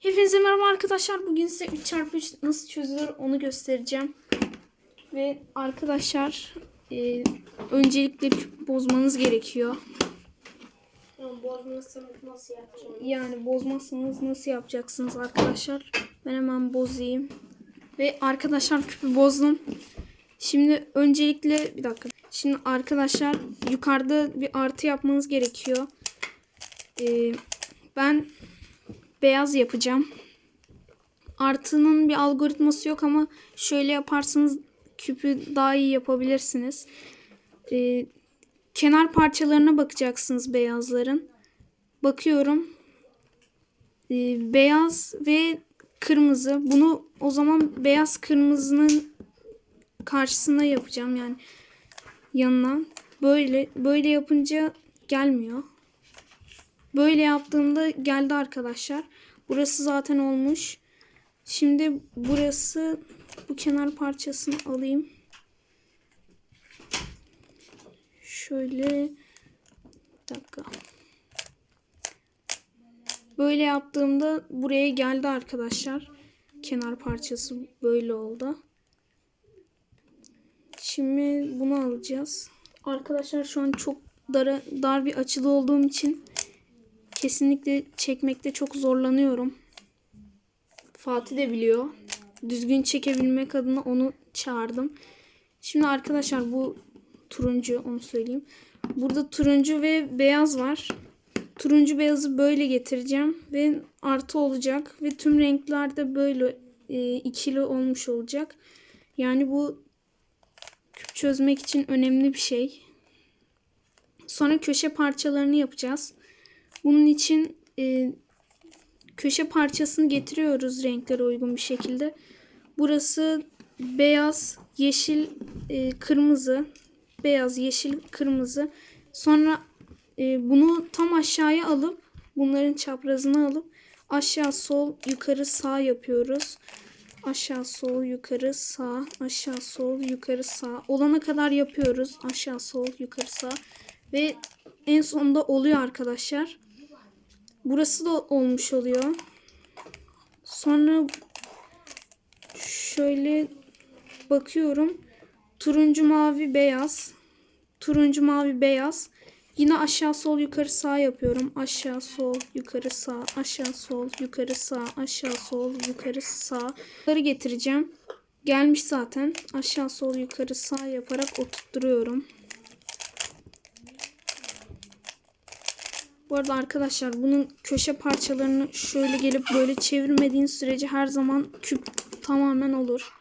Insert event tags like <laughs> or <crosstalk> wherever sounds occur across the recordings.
Hepinize merhaba arkadaşlar. Bugün size 3x3 nasıl çözülür onu göstereceğim. Ve arkadaşlar e, öncelikle bozmanız gerekiyor. Ama bozmasını nasıl yapacağım? Yani bozmazsanız nasıl yapacaksınız arkadaşlar? Ben hemen bozayım. Ve arkadaşlar küpü bozdum. Şimdi öncelikle bir dakika. Şimdi arkadaşlar yukarıda bir artı yapmanız gerekiyor. Ee, ben beyaz yapacağım. Artının bir algoritması yok ama şöyle yaparsanız küpü daha iyi yapabilirsiniz. Ee, kenar parçalarına bakacaksınız beyazların. Bakıyorum. Ee, beyaz ve kırmızı. Bunu o zaman beyaz kırmızının karşısına yapacağım yani yanına. Böyle böyle yapınca gelmiyor. Böyle yaptığımda geldi arkadaşlar. Burası zaten olmuş. Şimdi burası bu kenar parçasını alayım. Şöyle bir dakika. Böyle yaptığımda buraya geldi arkadaşlar. Kenar parçası böyle oldu. Şimdi bunu alacağız. Arkadaşlar şu an çok dar, dar bir açıda olduğum için kesinlikle çekmekte çok zorlanıyorum. Fatih de biliyor. Düzgün çekebilmek adına onu çağırdım. Şimdi arkadaşlar bu turuncu onu söyleyeyim. Burada turuncu ve beyaz var. Turuncu beyazı böyle getireceğim ve artı olacak ve tüm renkler de böyle e, ikili olmuş olacak. Yani bu küp çözmek için önemli bir şey. Sonra köşe parçalarını yapacağız. Bunun için e, köşe parçasını getiriyoruz renklere uygun bir şekilde. Burası beyaz, yeşil, e, kırmızı. Beyaz, yeşil, kırmızı. Sonra e, bunu tam aşağıya alıp bunların çaprazını alıp aşağı sol yukarı sağ yapıyoruz. Aşağı sol yukarı sağ aşağı sol yukarı sağ olana kadar yapıyoruz. Aşağı sol yukarı sağ ve en sonunda oluyor arkadaşlar. Burası da olmuş oluyor. Sonra şöyle bakıyorum. Turuncu mavi beyaz. Turuncu mavi beyaz. Yine aşağı sol yukarı sağ yapıyorum. Aşağı sol yukarı sağ, aşağı sol yukarı sağ, aşağı sol yukarı sağ. Bunları getireceğim. Gelmiş zaten. Aşağı sol yukarı sağ yaparak oturtturuyorum. Bu arada arkadaşlar bunun köşe parçalarını şöyle gelip böyle çevirmediğin sürece her zaman küp tamamen olur.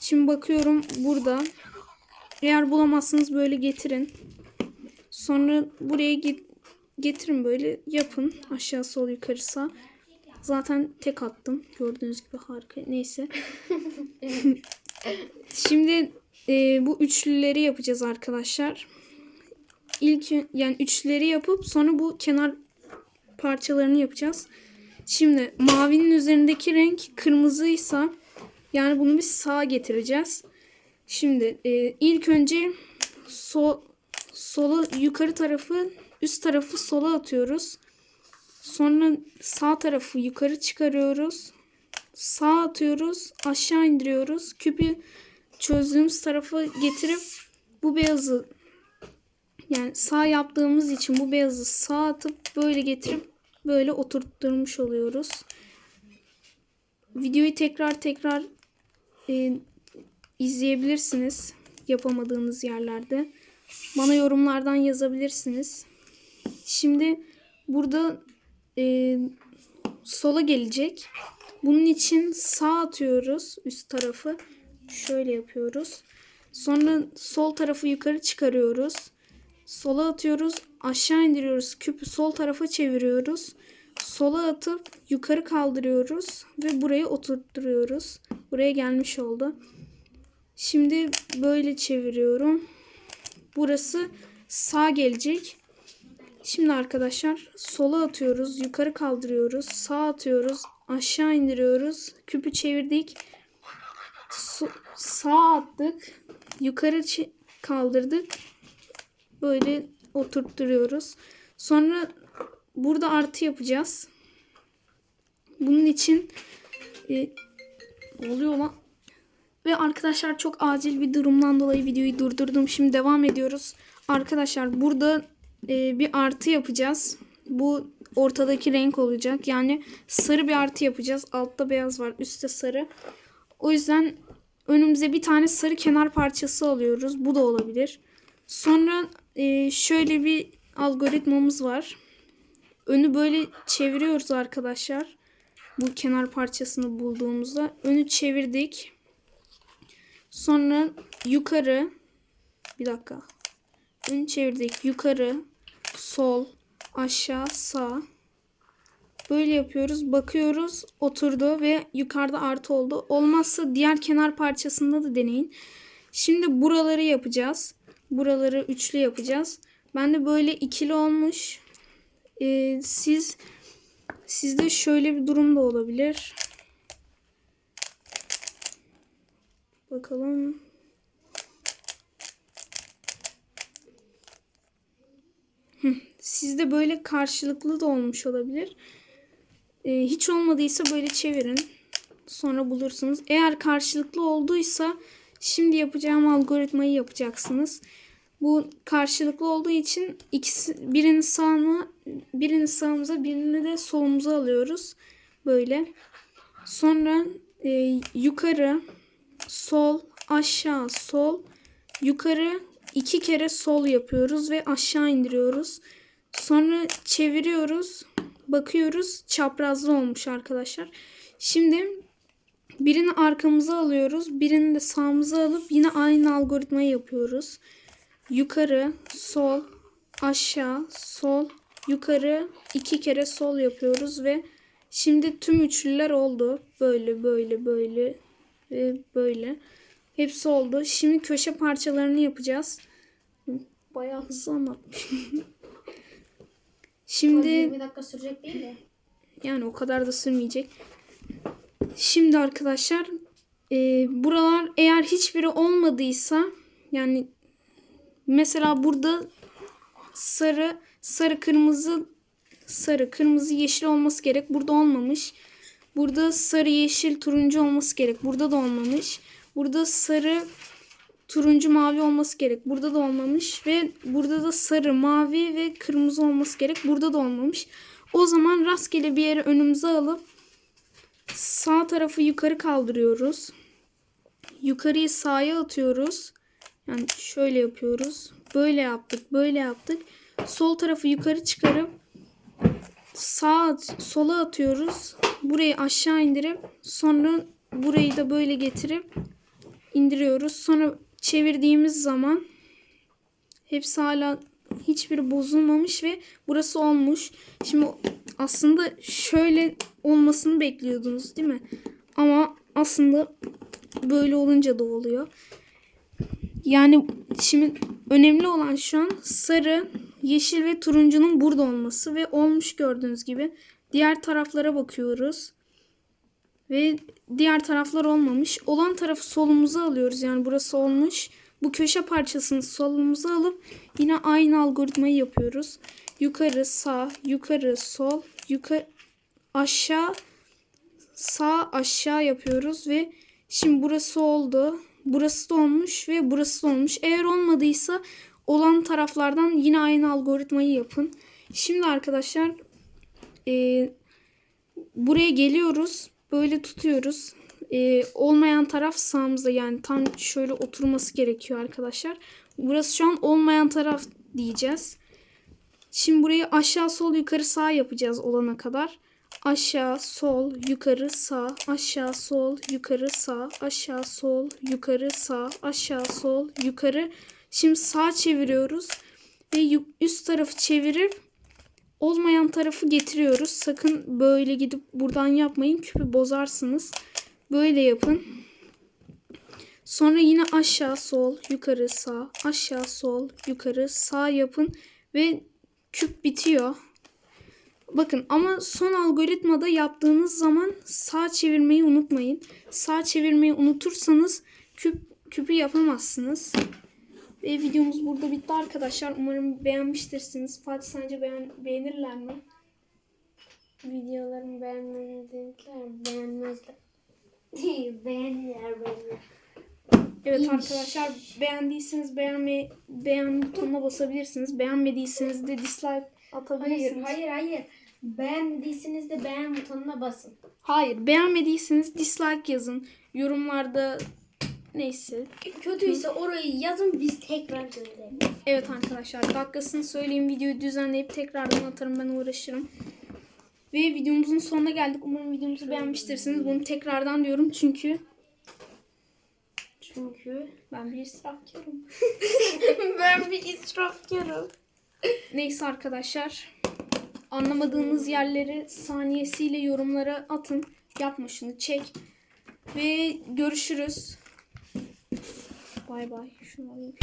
Şimdi bakıyorum burada. Eğer bulamazsınız böyle getirin. Sonra buraya git getirin böyle yapın. Aşağı sol yukarı sağ. Zaten tek attım. Gördüğünüz gibi harika. Neyse. <laughs> Şimdi e, bu üçlüleri yapacağız arkadaşlar. İlk yani üçleri yapıp sonra bu kenar parçalarını yapacağız. Şimdi mavinin üzerindeki renk kırmızıysa yani bunu bir sağa getireceğiz. Şimdi e, ilk önce sol sola yukarı tarafı üst tarafı sola atıyoruz. Sonra sağ tarafı yukarı çıkarıyoruz. Sağ atıyoruz, aşağı indiriyoruz. Küpü çözdüğümüz tarafa getirip bu beyazı yani sağ yaptığımız için bu beyazı sağ atıp böyle getirip böyle oturtturmuş oluyoruz. Videoyu tekrar tekrar e, izleyebilirsiniz yapamadığınız yerlerde. Bana yorumlardan yazabilirsiniz. Şimdi burada e, sola gelecek. Bunun için sağ atıyoruz üst tarafı. Şöyle yapıyoruz. Sonra sol tarafı yukarı çıkarıyoruz. Sola atıyoruz. Aşağı indiriyoruz. Küpü sol tarafa çeviriyoruz. Sola atıp yukarı kaldırıyoruz. Ve buraya oturtturuyoruz. Buraya gelmiş oldu. Şimdi böyle çeviriyorum. Burası sağ gelecek. Şimdi arkadaşlar sola atıyoruz. Yukarı kaldırıyoruz. Sağ atıyoruz. Aşağı indiriyoruz. Küpü çevirdik. So sağ attık. Yukarı kaldırdık. Böyle oturtturuyoruz. Sonra burada artı yapacağız. Bunun için e, oluyor lan? Ve arkadaşlar çok acil bir durumdan dolayı videoyu durdurdum. Şimdi devam ediyoruz. Arkadaşlar burada e, bir artı yapacağız. Bu ortadaki renk olacak. Yani sarı bir artı yapacağız. Altta beyaz var, üstte sarı. O yüzden önümüze bir tane sarı kenar parçası alıyoruz. Bu da olabilir. Sonra e, şöyle bir algoritmamız var. Önü böyle çeviriyoruz arkadaşlar. Bu kenar parçasını bulduğumuzda önü çevirdik. Sonra yukarı bir dakika. Önü çevirdik. Yukarı, sol, aşağı, sağ. Böyle yapıyoruz. Bakıyoruz. Oturdu ve yukarıda artı oldu. Olmazsa diğer kenar parçasında da deneyin. Şimdi buraları yapacağız. Buraları üçlü yapacağız. Ben de böyle ikili olmuş. Ee, siz sizde şöyle bir durum da olabilir. Bakalım. Sizde böyle karşılıklı da olmuş olabilir. Ee, hiç olmadıysa böyle çevirin. Sonra bulursunuz. Eğer karşılıklı olduysa şimdi yapacağım algoritmayı yapacaksınız. Bu karşılıklı olduğu için ikisi birini sağına, birini sağımıza, birini de solumuza alıyoruz. Böyle. Sonra e, yukarı, sol, aşağı, sol, yukarı iki kere sol yapıyoruz ve aşağı indiriyoruz. Sonra çeviriyoruz. Bakıyoruz çaprazlı olmuş arkadaşlar. Şimdi birini arkamıza alıyoruz. Birini de sağımıza alıp yine aynı algoritmayı yapıyoruz. Yukarı, sol, aşağı, sol, yukarı iki kere sol yapıyoruz ve şimdi tüm üçlüler oldu. Böyle, böyle, böyle ve böyle. Hepsi oldu. Şimdi köşe parçalarını yapacağız. Bayağı hızlı anlatmışım. <laughs> Şimdi 20 dakika sürecek değil de. yani o kadar da sürmeyecek. Şimdi arkadaşlar e, buralar eğer hiçbiri olmadıysa yani mesela burada sarı sarı kırmızı sarı kırmızı yeşil olması gerek. Burada olmamış. Burada sarı yeşil turuncu olması gerek. Burada da olmamış. Burada sarı turuncu mavi olması gerek. Burada da olmamış ve burada da sarı mavi ve kırmızı olması gerek. Burada da olmamış. O zaman rastgele bir yere önümüze alıp sağ tarafı yukarı kaldırıyoruz. Yukarıyı sağa atıyoruz. Yani şöyle yapıyoruz. Böyle yaptık, böyle yaptık. Sol tarafı yukarı çıkarıp sağa sola atıyoruz. Burayı aşağı indirip sonra burayı da böyle getirip indiriyoruz. Sonra çevirdiğimiz zaman hepsi hala hiçbiri bozulmamış ve burası olmuş. Şimdi aslında şöyle olmasını bekliyordunuz değil mi? Ama aslında böyle olunca da oluyor. Yani şimdi önemli olan şu an sarı, yeşil ve turuncunun burada olması ve olmuş gördüğünüz gibi. Diğer taraflara bakıyoruz. Ve diğer taraflar olmamış. Olan tarafı solumuza alıyoruz. Yani burası olmuş. Bu köşe parçasını solumuza alıp yine aynı algoritmayı yapıyoruz. Yukarı sağ, yukarı sol, yukarı aşağı sağ aşağı yapıyoruz ve şimdi burası oldu. Burası da olmuş ve burası da olmuş. Eğer olmadıysa olan taraflardan yine aynı algoritmayı yapın. Şimdi arkadaşlar eee buraya geliyoruz. Böyle tutuyoruz. Ee, olmayan taraf sağımızda yani tam şöyle oturması gerekiyor arkadaşlar. Burası şu an olmayan taraf diyeceğiz. Şimdi burayı aşağı sol yukarı sağ yapacağız olana kadar. Aşağı sol yukarı sağ aşağı sol yukarı sağ aşağı sol yukarı sağ aşağı sol yukarı. Şimdi sağ çeviriyoruz ve üst tarafı çevirip olmayan tarafı getiriyoruz. Sakın böyle gidip buradan yapmayın. Küpü bozarsınız. Böyle yapın. Sonra yine aşağı sol, yukarı sağ, aşağı sol, yukarı sağ yapın ve küp bitiyor. Bakın ama son algoritmada yaptığınız zaman sağ çevirmeyi unutmayın. Sağ çevirmeyi unutursanız küp küpü yapamazsınız. Ve videomuz burada bitti arkadaşlar. Umarım beğenmiştirsiniz. Fatih sence beğen, beğenirler mi? Videolarımı Evet arkadaşlar beğendiyseniz beğenme beğen butonuna basabilirsiniz. Beğenmediyseniz de dislike atabilirsiniz. Hayır hayır hayır. Beğenmediyseniz de beğen butonuna basın. Hayır beğenmediyseniz dislike yazın. Yorumlarda neyse. Kötüyse orayı yazın biz tekrar gönderelim. Evet arkadaşlar dakikasını söyleyeyim videoyu düzenleyip tekrardan atarım ben uğraşırım. Ve videomuzun sonuna geldik. Umarım videomuzu beğenmiştirsiniz. Bunu tekrardan diyorum çünkü Çünkü ben bir israfkarım. <laughs> ben bir israfkarım. Neyse arkadaşlar. Anlamadığınız yerleri saniyesiyle yorumlara atın. Yapma şunu çek. Ve görüşürüz. Bay bay. Şunu alayım.